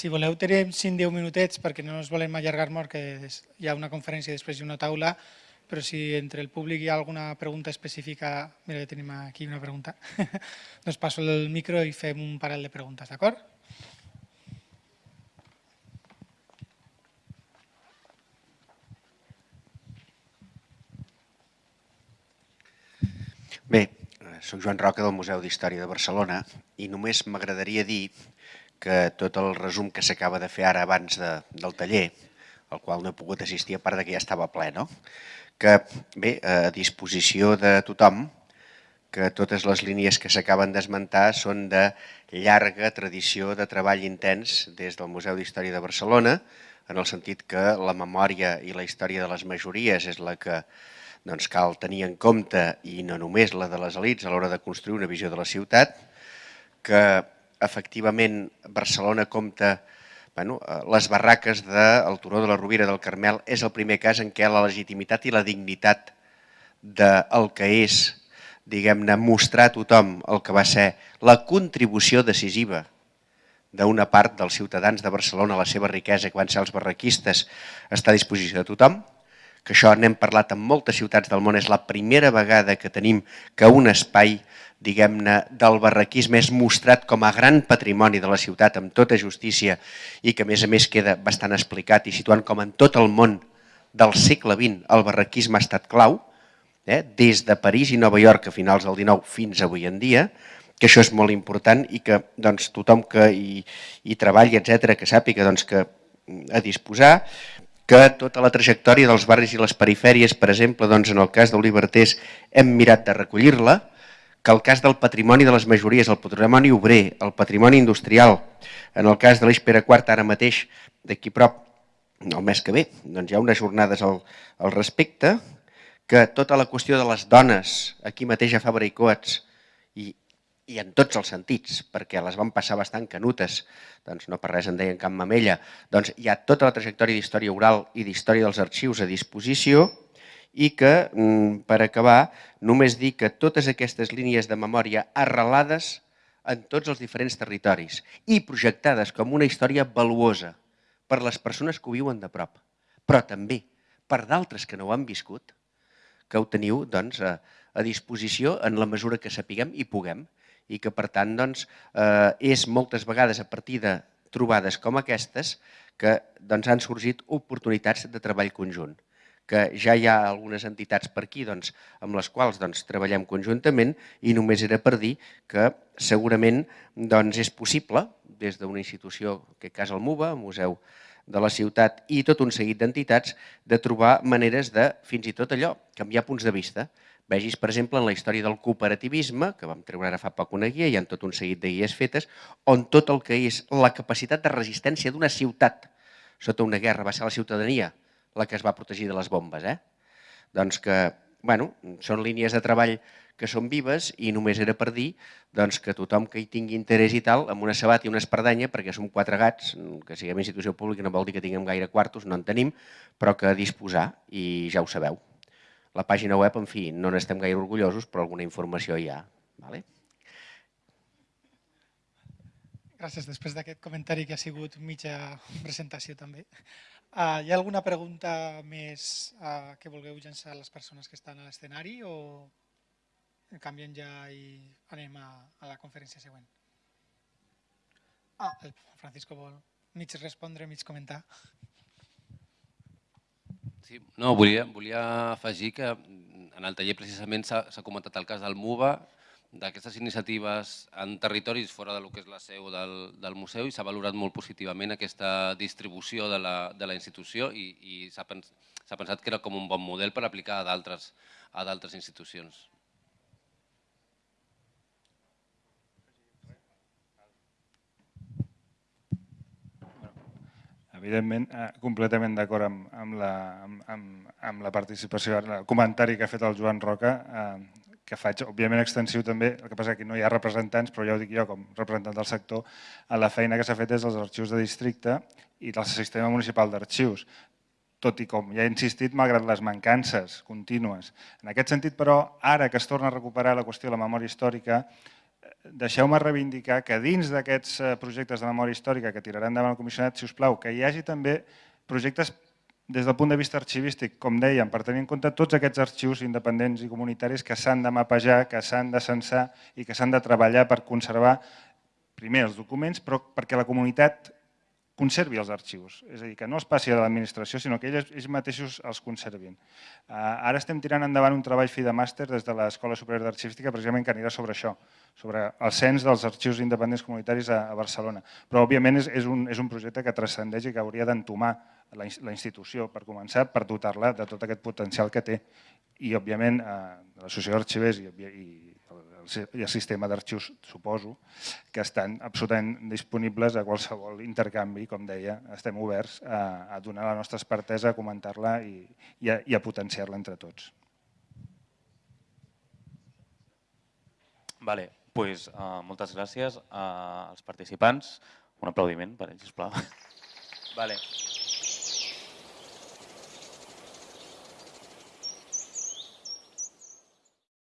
si voleu tenim 5-10 minutets perquè no ens volem allargar molt, que hi ha una conferència i després hi ha una taula, però si entre el públic hi ha alguna pregunta específica, mira, tenim aquí una pregunta, doncs passo el micro i fem un parell de preguntes, d'acord? Bé, soc Joan Roca del Museu d'Història de Barcelona i només m'agradaria dir que tot el resum que s'acaba de fer ara abans de, del taller, al qual no he pogut assistir, a part de que ja estava ple, no? que bé, a disposició de tothom, que totes les línies que s'acaben d'esmentar són de llarga tradició de treball intens des del Museu d'Història de Barcelona, en el sentit que la memòria i la història de les majories és la que doncs cal tenir en compte, i no només la de les elites a l'hora de construir una visió de la ciutat, que efectivament Barcelona compta bueno, eh, les barraques del Turó de la Rovira del Carmel és el primer cas en què la legitimitat i la dignitat del que és, diguem-ne, mostrar a tothom el que va ser la contribució decisiva d'una part dels ciutadans de Barcelona a la seva riquesa, que van ser els barraquistes, està a disposició de tothom, que això n'hem parlat en moltes ciutats del món, és la primera vegada que tenim que un espai diguem-ne, del barraquisme és mostrat com a gran patrimoni de la ciutat amb tota justícia i que a més a més queda bastant explicat i situant com en tot el món del segle XX el barraquisme ha estat clau, eh? des de París i Nova York a finals del XIX fins avui en dia, que això és molt important i que doncs, tothom que hi, hi treballi, etc que sàpiga doncs, que a disposar, que tota la trajectòria dels barris i les perifèries, per exemple, doncs en el cas d'Olivertés hem mirat de recollir-la, que el cas del patrimoni de les majories, el patrimoni obrer, el patrimoni industrial, en el cas de l'Eix Pere IV ara mateix, d'aquí prop, el mes que ve, doncs hi ha unes jornades al, al respecte, que tota la qüestió de les dones, aquí mateix a Fabra i Coats, i i en tots els sentits, perquè les van passar bastant canutes, doncs no per res en deien cap mamella, doncs hi ha tota la trajectòria d'història oral i d'història dels arxius a disposició i que, mm, per acabar, només dir que totes aquestes línies de memòria arrelades en tots els diferents territoris i projectades com una història valuosa per les persones que ho viuen de prop, però també per d'altres que no ho han viscut, que ho teniu doncs, a, a disposició en la mesura que sapiguem i puguem i que per tant doncs, eh, és moltes vegades a partir de trobades com aquestes que doncs, han sorgit oportunitats de treball conjunt que ja hi ha algunes entitats per aquí doncs, amb les quals doncs, treballem conjuntament i només era per dir que segurament doncs, és possible des d'una institució, que cas el MUBA, Museu de la Ciutat i tot un seguit d'entitats de trobar maneres de, fins i tot allò, canviar punts de vista. Vegis, per exemple, en la història del cooperativisme, que vam treure ara fa poc una guia, hi ha tot un seguit de guies fetes, on tot el que és la capacitat de resistència d'una ciutat sota una guerra va ser la ciutadania la que es va protegir de les bombes. Eh? Doncs que, bueno, són línies de treball que són vives i només era per dir doncs, que tothom que hi tingui interès i tal, amb una sabata i una espardenya, perquè som quatre gats, que siguem institució pública no vol dir que tinguem gaire quartos, no en tenim, però que disposar i ja ho sabeu. La pàgina web, en fi, no n'estem gaire orgullosos, però alguna informació hi ha. Vale? Gràcies. Després d'aquest comentari que ha sigut mitja presentació també. Uh, hi ha alguna pregunta més uh, que vulgueu llançar a les persones que estan a l'escenari o canviem ja i anem a, a la conferència següent? Ah, el Francisco vol mig respondre, mig comentar. Sí, no, volia, volia afegir que en el taller precisament s'ha comentat el cas del MUBA, d'aquestes iniciatives en territoris fora del que és la seu del, del museu i s'ha valorat molt positivament aquesta distribució de la, de la institució i, i s'ha pens, pensat que era com un bon model per aplicar a d'altres institucions. Evidentment, eh, completament d'acord amb, amb, la, amb, amb la participació, el comentari que ha fet el Joan Roca, eh, que faig òbviament extensiu també, el que passa que no hi ha representants, però ja ho dic jo com representant del sector, a la feina que s'ha fet des dels arxius de districte i del sistema municipal d'arxius tot i com ja he insistit, malgrat les mancances contínues. En aquest sentit, però, ara que es torna a recuperar la qüestió de la memòria històrica, deixeu-me reivindicar que dins d'aquests eh, projectes de memòria històrica que tirarà endavant el comissionat, si us plau, que hi hagi també projectes des del punt de vista arxivístic, com dèiem, per tenir en compte tots aquests arxius independents i comunitaris que s'han de mapejar, que s'han de censar i que s'han de treballar per conservar primer els documents, però perquè la comunitat conservi els arxius. És a dir, que no els passi a l'administració, sinó que ells, ells mateixos els conservin. Uh, ara estem tirant endavant un treball fi de màster des de l'Escola Superior d'Arxivística, precisament que anirà sobre això, sobre el cens dels arxius independents comunitaris a, a Barcelona. Però, òbviament, és, és, un, és un projecte que transcendeix i que hauria d'entomar la, la institució, per començar, per dotar-la de tot aquest potencial que té. I, òbviament, eh, l'associació d'arxivers i, i i el sistema d'arxius, suposo, que estan absolutament disponibles a qualsevol intercanvi, com deia, estem oberts a, a donar la nostra expertesa, a comentar-la i, i, a, i a potenciar-la entre tots. Vale, pues, uh, moltes gràcies uh, als participants. Un aplaudiment per ells, sisplau. Vale.